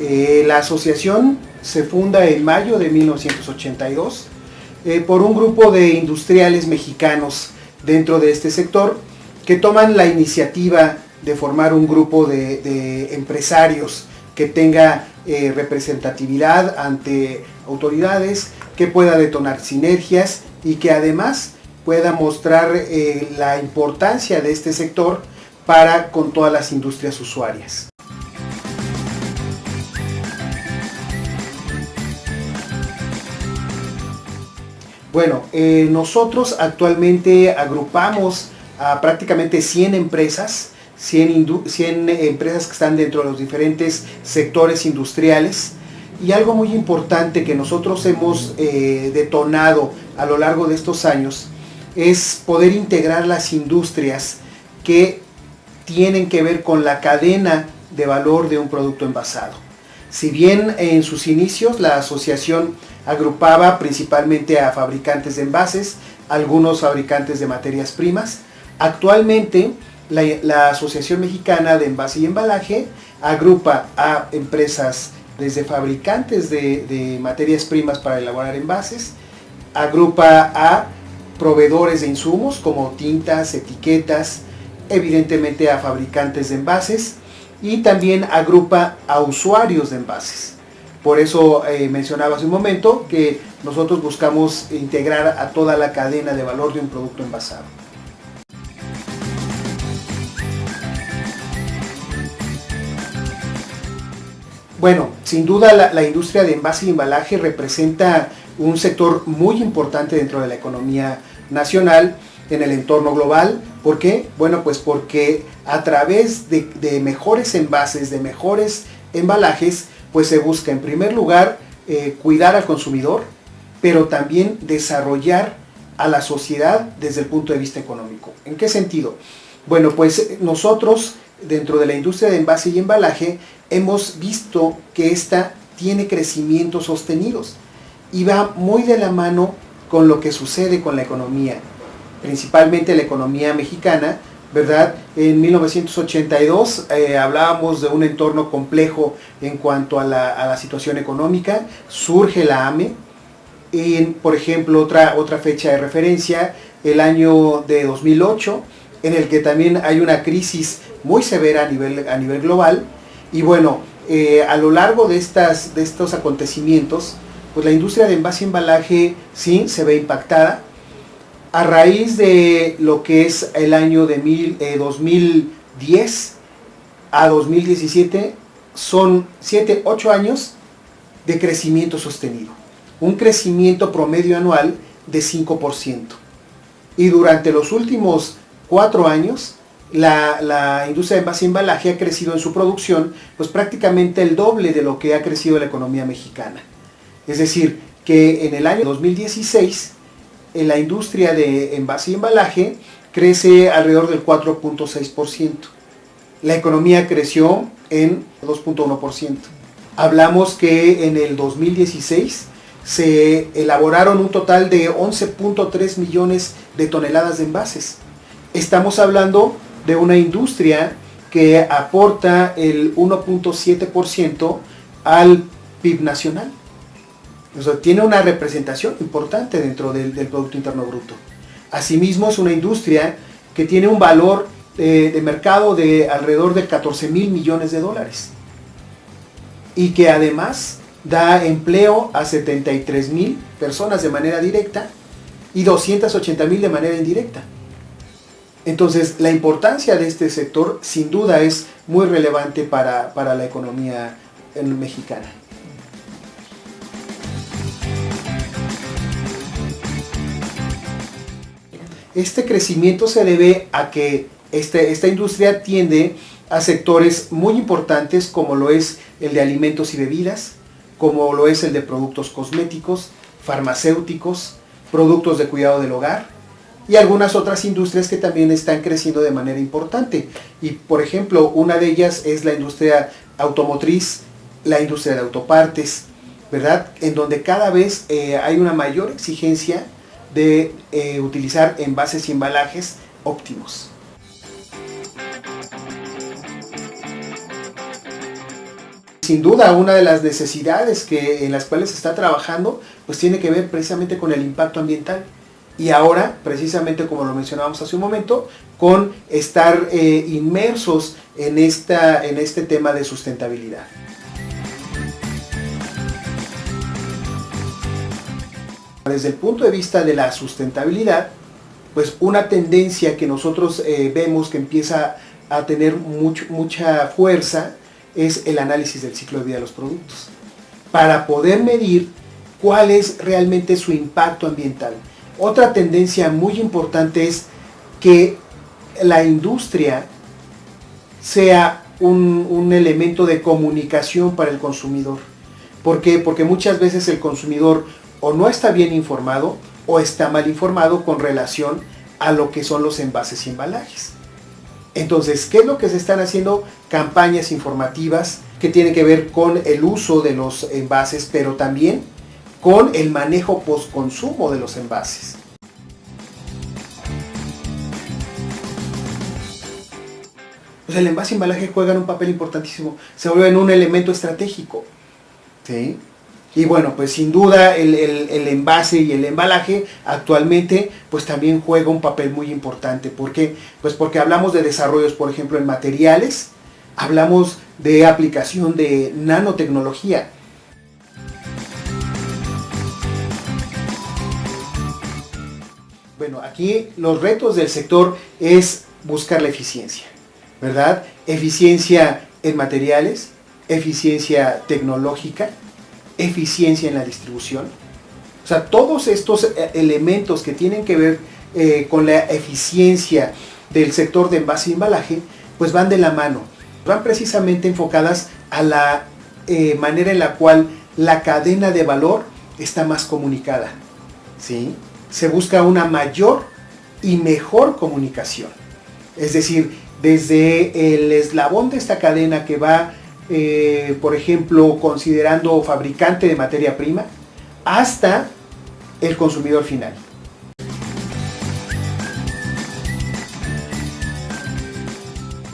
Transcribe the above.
Eh, la asociación se funda en mayo de 1982 eh, por un grupo de industriales mexicanos dentro de este sector que toman la iniciativa de formar un grupo de, empresarios que tenga eh, representatividad ante autoridades, que pueda detonar sinergias y que además pueda mostrar la importancia de este sector para con todas las industrias usuarias. Bueno, eh, nosotros actualmente agrupamos a prácticamente 100 empresas, 100, 100, empresas que están dentro de los diferentes sectores industriales. Y algo muy importante que nosotros hemos eh, detonado a lo largo de estos años es poder integrar las industrias que tienen que ver con la cadena de valor de un producto envasado. Si bien en sus inicios la asociación agrupaba principalmente a fabricantes de envases, algunos fabricantes de materias primas, actualmente la, Asociación Mexicana de Envase y Embalaje agrupa a empresas desde fabricantes de, materias primas para elaborar envases, agrupa a proveedores de insumos como tintas, etiquetas, evidentemente a fabricantes de envases y también agrupa a usuarios de envases. Por eso eh, mencionaba hace un momento que nosotros buscamos integrar a toda la cadena de valor de un producto envasado. Bueno, sin duda la, la, industria de envase y embalaje representa un sector muy importante dentro de la economía nacional en el entorno global. ¿Por qué? Bueno, pues porque a través de, mejores envases, de mejores embalajes, pues se busca en primer lugar eh, cuidar al consumidor, pero también desarrollar a la sociedad desde el punto de vista económico. ¿En qué sentido? Bueno, pues nosotros dentro de la industria de envase y embalaje hemos visto que esta tiene crecimientos sostenidos y va muy de la mano con lo que sucede con la economía principalmente la economía mexicana, ¿verdad? En 1982 eh, hablábamos de un entorno complejo en cuanto a la, situación económica, surge la AME, por ejemplo otra, otra fecha de referencia, el año de 2008, en el que también hay una crisis muy severa a nivel, a nivel global, y bueno, eh, a lo largo de, estas, de estos acontecimientos, pues la industria de envase y embalaje sí se ve impactada, a raíz de lo que es el año de 2010 eh, a 2017, son 7, 8 años de crecimiento sostenido. Un crecimiento promedio anual de 5%. Y durante los últimos 4 años, la, la, industria de y embalaje ha crecido en su producción, pues prácticamente el doble de lo que ha crecido la economía mexicana. Es decir, que en el año 2016 en la industria de envase y embalaje crece alrededor del 4.6%. La economía creció en 2.1%. Hablamos que en el 2016 se elaboraron un total de 11.3 millones de toneladas de envases. Estamos hablando de una industria que aporta el 1.7% al PIB nacional tiene una representación importante dentro del, Producto Interno Bruto. Asimismo, es una industria que tiene un valor eh, de mercado de alrededor de 14 mil millones de dólares. Y que además da empleo a 73 mil personas de manera directa y 280 mil de manera indirecta. Entonces, la importancia de este sector sin duda es muy relevante para, para la economía mexicana. Este crecimiento se debe a que este, esta industria tiende a sectores muy importantes como lo es el de alimentos y bebidas, como lo es el de productos cosméticos, farmacéuticos, productos de cuidado del hogar y algunas otras industrias que también están creciendo de manera importante. Y por ejemplo, una de ellas es la industria automotriz, la industria de autopartes, ¿verdad? En donde cada vez eh, hay una mayor exigencia de eh, utilizar envases y embalajes óptimos. Sin duda, una de las necesidades que, en las cuales se está trabajando, pues tiene que ver precisamente con el impacto ambiental. Y ahora, precisamente como lo mencionábamos hace un momento, con estar eh, inmersos en, esta, en este tema de sustentabilidad. Desde el punto de vista de la sustentabilidad, pues una tendencia que nosotros eh, vemos que empieza a tener mucha fuerza es el análisis del ciclo de vida de los productos, para poder medir cuál es realmente su impacto ambiental. Otra tendencia muy importante es que la industria sea un, un, elemento de comunicación para el consumidor. ¿Por qué? Porque muchas veces el consumidor o no está bien informado o está mal informado con relación a lo que son los envases y embalajes. Entonces, ¿qué es lo que se están haciendo? Campañas informativas que tienen que ver con el uso de los envases, pero también con el manejo post-consumo de los envases. Pues el envase y embalaje juegan un papel importantísimo, se vuelven un elemento estratégico. ¿sí? Y bueno, pues sin duda el, envase y el embalaje actualmente pues también juega un papel muy importante. ¿Por qué? Pues porque hablamos de desarrollos, por ejemplo, en materiales, hablamos de aplicación de nanotecnología. Bueno, aquí los retos del sector es buscar la eficiencia, ¿verdad? Eficiencia en materiales, eficiencia tecnológica, eficiencia en la distribución. O sea, todos estos eh, elementos que tienen que ver eh, con la eficiencia del sector de envase y embalaje, pues van de la mano. Van precisamente enfocadas a la eh, manera en la cual la cadena de valor está más comunicada. ¿sí? Se busca una mayor y mejor comunicación. Es decir, desde el eslabón de esta cadena que va eh, por ejemplo, considerando fabricante de materia prima, hasta el consumidor final.